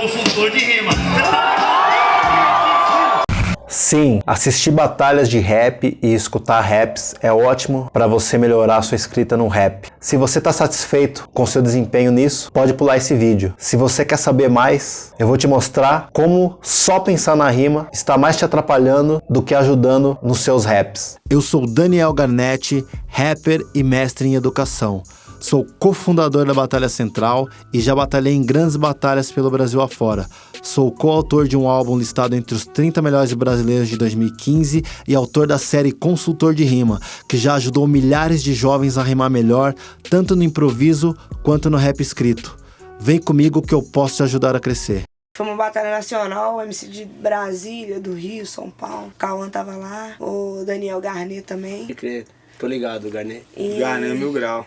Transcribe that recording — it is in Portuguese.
consultor de rima. Sim, assistir batalhas de rap e escutar raps é ótimo para você melhorar sua escrita no rap. Se você está satisfeito com seu desempenho nisso, pode pular esse vídeo. Se você quer saber mais, eu vou te mostrar como só pensar na rima está mais te atrapalhando do que ajudando nos seus raps. Eu sou Daniel Garnetti, rapper e mestre em educação. Sou cofundador da Batalha Central e já batalhei em grandes batalhas pelo Brasil afora. Sou coautor de um álbum listado entre os 30 melhores brasileiros de 2015 e autor da série Consultor de Rima, que já ajudou milhares de jovens a rimar melhor, tanto no improviso quanto no rap escrito. Vem comigo que eu posso te ajudar a crescer. Foi uma batalha nacional, MC de Brasília, do Rio, São Paulo. Cauã tava lá, o Daniel Garnet também. Tô ligado, Garnet. E... Garnet Mil Grau.